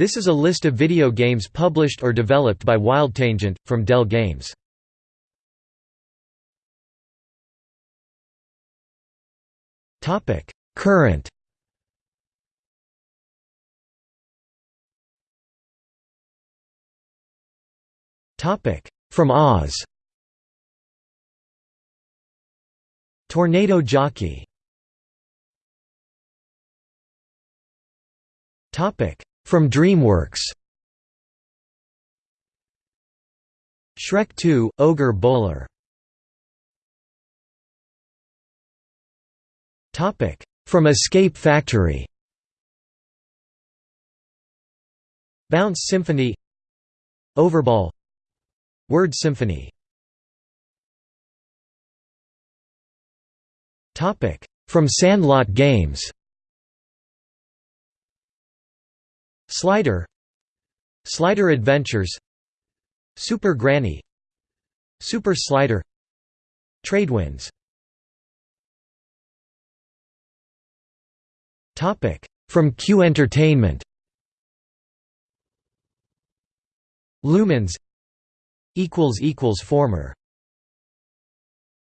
This is a list of video games published or developed by WildTangent, from Dell Games. Current. From Oz. Tornado Jockey From DreamWorks. Shrek 2 – Ogre Bowler. From Escape Factory. Bounce Symphony. Overball. Word Symphony. From Sandlot Games Slider Slider Adventures Super Granny Super Slider Tradewinds From Q Entertainment. Lumines Former